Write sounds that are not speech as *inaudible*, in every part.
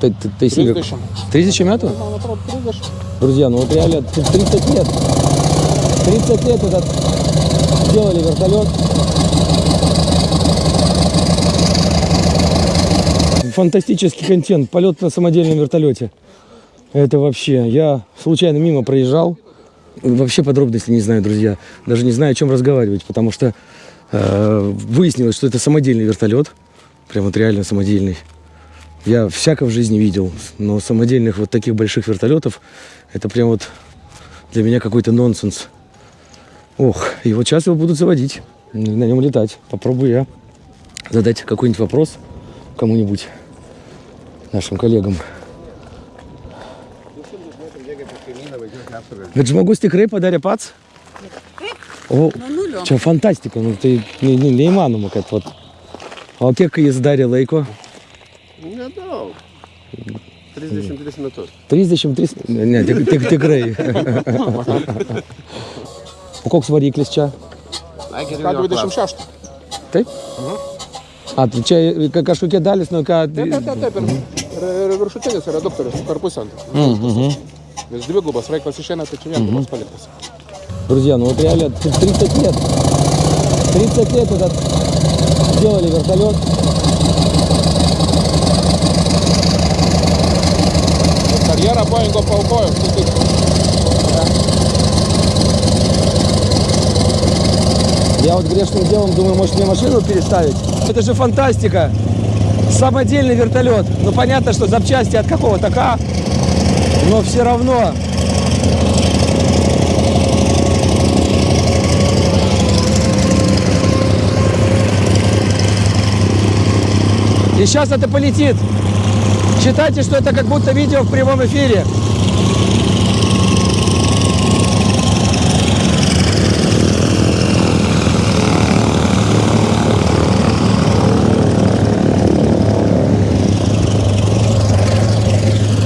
Ты, ты, ты себе- 3000. 3000 метров? 30. Друзья, ну вот реально т- 30 лет. 30 лет этот делали вертолет. Фантастический контент. Полет на самодельном вертолете. Это вообще. Я случайно мимо проезжал. Вообще подробностей не знаю, друзья. Даже не знаю, о чем разговаривать, потому что э, выяснилось, что это самодельный вертолет. Прям вот реально самодельный. Я всяко в жизни видел, но самодельных вот таких больших вертолетов, это прям вот для меня какой-то нонсенс. Ох, и вот сейчас его будут заводить, на нем летать. Попробую я задать какой-нибудь вопрос кому-нибудь, нашим коллегам. Bet žmogus tikrai padarė pats? O, čia fantastika, nu, tai ne, neįmanoma, kad vat. O kiek jis darė laiko? Nedaug. 33 metus. 33? Ne, tik, tik, tikrai. o koks variklis čia? К-26. Taip? A, tai čia ka- kažkokie dalis, nu ką... Taip, taip, taip, taip. Ir, ir, ir viršutinis yra doktorius per pusę. Mhm. Nes dvigubas vaikas išeina, tai čia vienas paliktas. Друзья, ну вот реально т- 30 лет. 30 лет этот делали вертолет. Karjerą Boeingo paukojo. štai taip. Я вот грешным делом думаю, может мне машину переставить? Это же фантастика. Самодельный вертолет. Ну понятно, что запчасти от какого-то К, но все равно. И сейчас это полетит. Считайте, что это как будто видео в прямом эфире.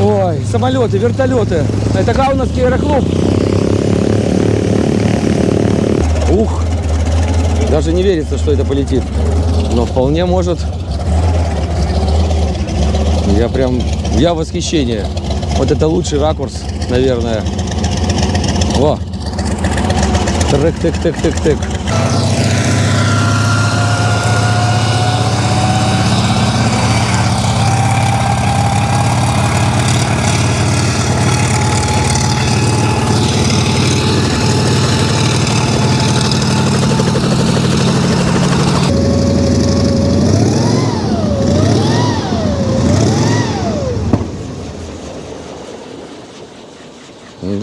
Ой, самолеты, вертолеты. Это Каунасский аэроклуб. Ух, даже не верится, что это полетит. Но вполне может. Я прям, я в восхищении. Вот это лучший ракурс, наверное. О! Тык-тык-тык-тык-тык.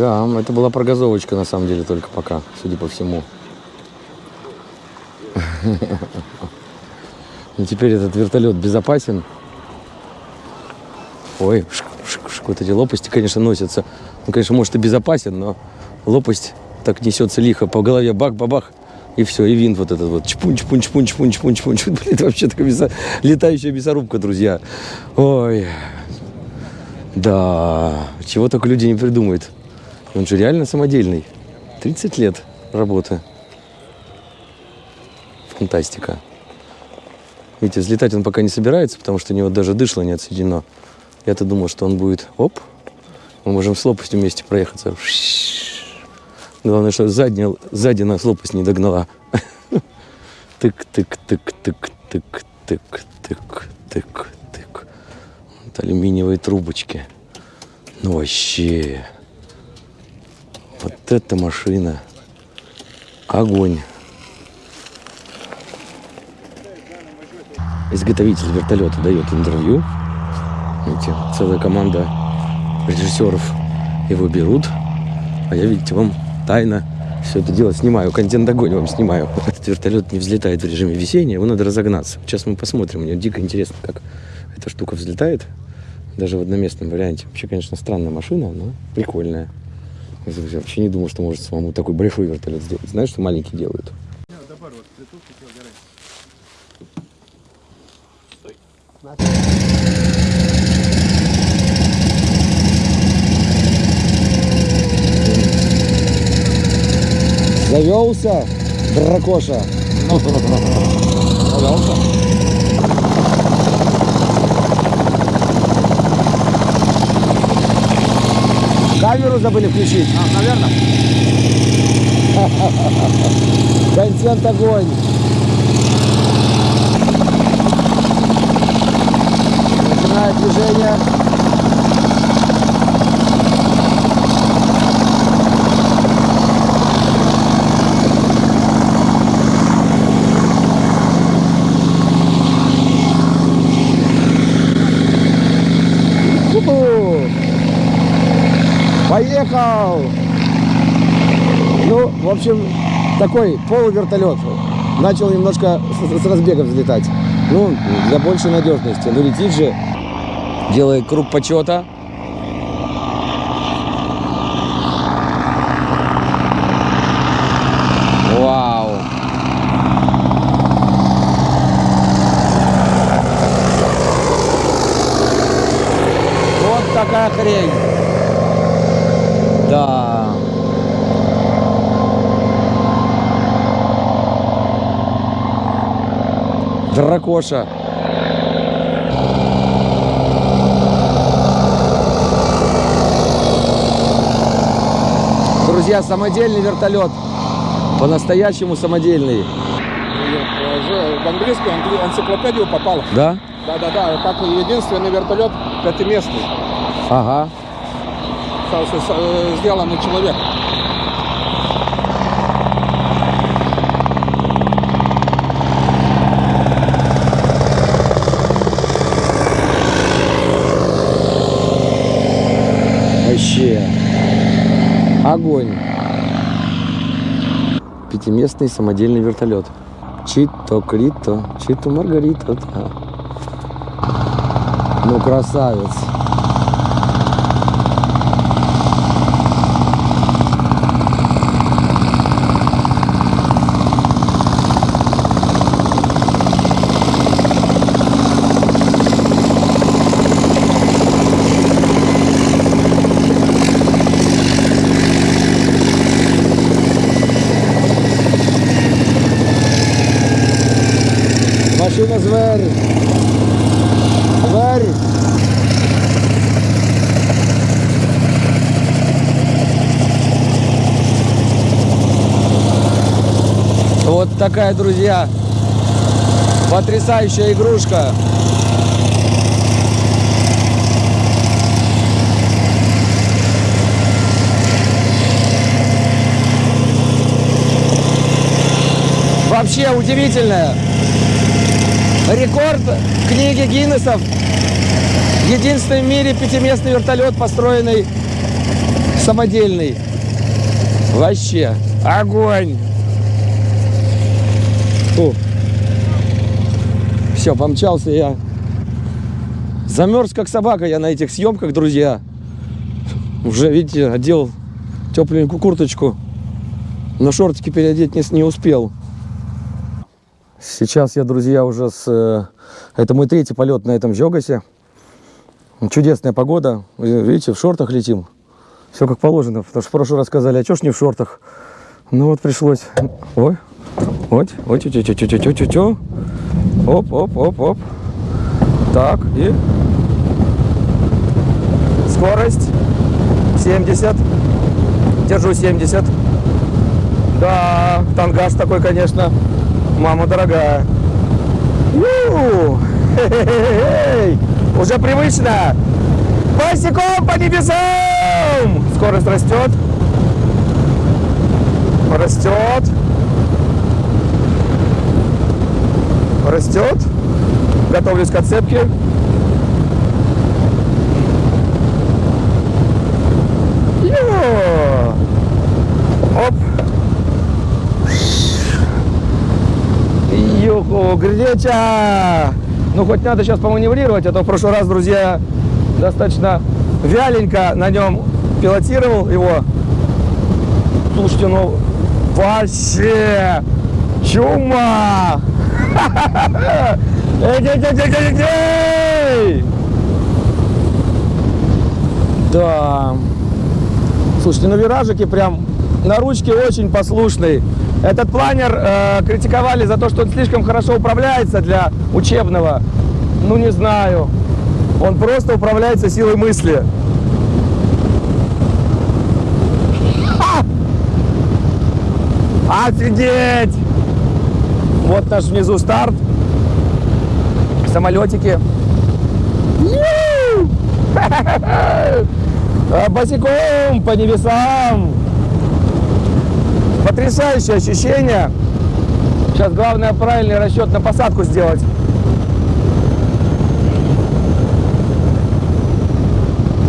Да, это была прогазовочка на самом деле только пока, судя по всему. *laughs* Ну теперь этот вертолет безопасен. Ой, шк, вот эти лопасти, конечно, носятся. Он, конечно, может и безопасен, но лопасть так несется лихо. По голове бах-бабах, и все, и винт вот этот вот. Чпун, чпун, чпун, чпун, чпун, чпун, чпун. *laughs* Блин, это вообще такая мясо- летающая мясорубка, друзья. Ой, да, чего только люди не придумают. Он же реально самодельный. 30 лет работы. Фантастика. Видите, взлетать он пока не собирается, потому что у него даже дышло не отсоединено. Я-то думал, что он будет, оп, мы можем с лопастью вместе проехаться. Главное, что задняя, сзади нас лопасть не догнала. *laughs* Тык-тык-тык-тык-тык-тык-тык-тык. Вот алюминиевые трубочки. Ну вообще. Вот эта машина. Огонь. Изготовитель вертолета дает интервью. Видите, целая команда режиссеров его берут. А я, видите, вам тайно все это дело снимаю. Контент огонь вам снимаю. *laughs* Этот вертолет не взлетает в режиме весения, его надо разогнаться. Сейчас мы посмотрим. Мне дико интересно, как эта штука взлетает. Даже в одноместном варианте. Вообще, конечно, странная машина, но прикольная. Я вообще не думал, что может самому такой большой вертолет сделать. Знаешь, что маленькие делают? Завелся, дракоша. Завелся. Камеру забыли включить. А, наверное. *laughs* Контент огонь. Начинает движение. Поехал! Ну, в общем, такой полувертолет. Начал немножко с, с разбега взлетать. Ну, для большей надежности. Ну, летит же, делает круг почета. Вау! Вот такая хрень. Да. Дракоша. Друзья, самодельный вертолет. По-настоящему самодельный. В английскую англи- энциклопедию попал. Да? Да-да-да, как единственный вертолет пятиместный. Ага. Сделанный человек. Вообще. Огонь. Пятиместный самодельный вертолет. Чито, Крито, Чито, Маргарита. Ну, красавец. Машина зверь. Зверь. Вот такая, друзья, потрясающая игрушка. Вообще удивительная. Рекорд книги Гиннесов. Единственный в мире пятиместный вертолет, построенный самодельный. Вообще. Огонь. Все, помчался я. Замерз как собака я на этих съемках, друзья. Уже, видите, одел тепленькую курточку. Но шортики переодеть не, не успел. Сейчас я, друзья, уже с... э, Это мой третий полет на этом Жогасе. Чудесная погода. Видите, в шортах летим. Все как положено. Потому что в прошлый раз сказали, а чё ж не в шортах? Ну вот пришлось. Ой. Вот. Тю тю тю тю тю тю тю Оп, оп, оп, оп. Так, и... Скорость 70. Держу 70. Да, тангаж такой, конечно. Мама дорогая. *laughs* Уже привычно. Босиком по небесам. Скорость растет. Растет. Растет. Готовлюсь к отцепке. Йо! Оп. Греча! Ну, хоть надо сейчас поманеврировать, а то в прошлый раз, друзья, достаточно вяленько на нем пилотировал его. Слушайте, ну, вообще чума! *laughs* Да. Слушайте, ну виражики прям на ручке очень послушный. Этот планер э, критиковали за то, что он слишком хорошо управляется для учебного. Ну, не знаю. Он просто управляется силой мысли. А! Офигеть! Вот наш внизу старт. Самолетики. *laughs* Босиком по небесам. Потрясающее ощущение. Сейчас главное правильный расчет на посадку сделать.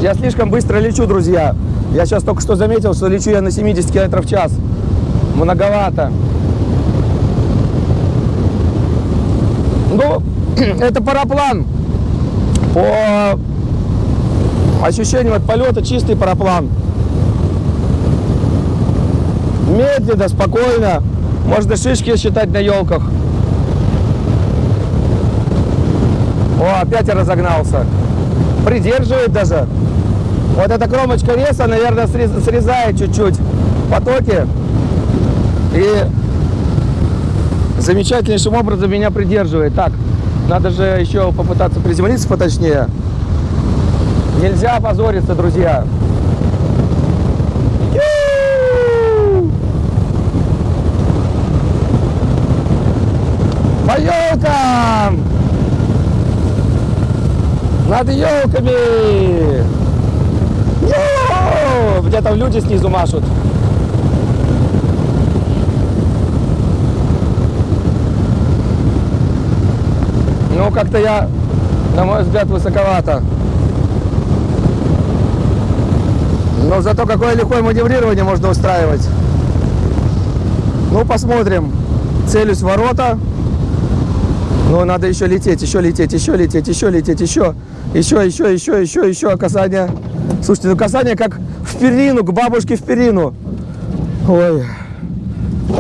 Я слишком быстро лечу, друзья. Я сейчас только что заметил, что лечу я на 70 км в час. Многовато. Ну, *clears throat* это параплан. По ощущениям от полета чистый параплан. Медленно, спокойно. Можно шишки считать на елках. О, опять я разогнался. Придерживает даже. Вот эта кромочка веса, наверное, срез- срезает чуть-чуть потоки. И замечательнейшим образом меня придерживает. Так, надо же еще попытаться приземлиться поточнее. Нельзя опозориться, друзья. По елкам! Над елками! Ю! Где там люди снизу машут? Ну, как-то я, на мой взгляд, высоковато. Но зато какое легкое маневрирование можно устраивать. Ну, посмотрим. Целюсь ворота. Но надо еще лететь, еще лететь, еще лететь, еще лететь, еще. Еще, еще, еще, еще, еще касание. Слушайте, ну касание как в перину, к бабушке в перину. Ой.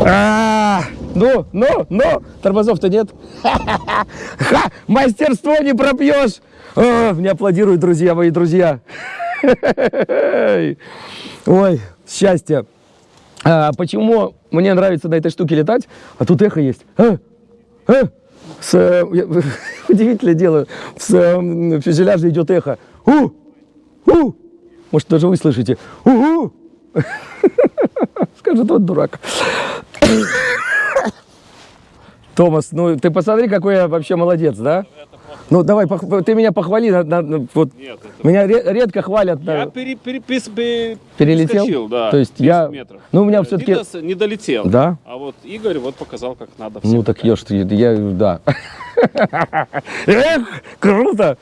А, ну, ну, ну, тормозов-то нет. *laughs* Ха, мастерство не пропьешь. А, Мне аплодируют, друзья, мои друзья. *laughs* Ой, счастье. А, почему мне нравится на этой штуке летать, а тут эхо есть? А? А? С, э, я- *laughs* удивительное дело, с э, фюзеляжа идет эхо. У! У! Может, даже вы слышите. У! *laughs* Скажет, вот дурак. *laughs* Томас, ну ты посмотри, какой я вообще молодец, да? Ну, давай, ты меня похвали. На, на, на, вот. Нет. Меня ре редко хвалят. Я на... пере пере пере пере перелетел? Скочил, да, То есть я... метров. Ну, у меня э, все-таки... Не, долетел. Да? А вот Игорь вот показал, как надо. Ну, так ешь, ты, я... Да. *laughs* Эх, круто!